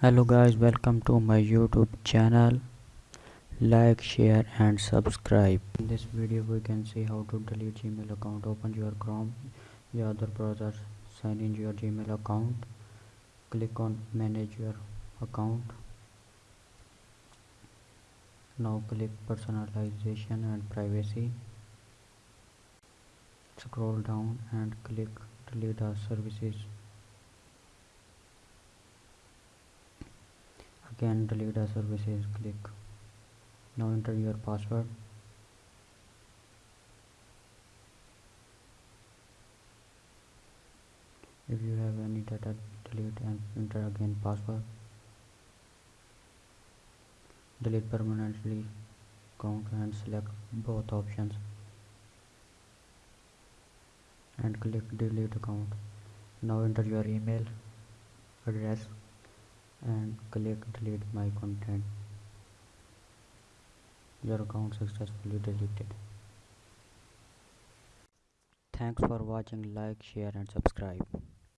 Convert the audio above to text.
hello guys welcome to my youtube channel. Like share and subscribe. In this video we can see how to delete gmail account. Open your chrome your other browser sign in your gmail account. Click on manage your account. Now click personalization and privacy. Scroll down and click delete our services again delete the services click now enter your password. If you have any data delete and enter again password. Delete permanently count and select both options. And click delete account. Now enter your email address and click delete my content. Your account successfully deleted. Thanks for watching like share and subscribe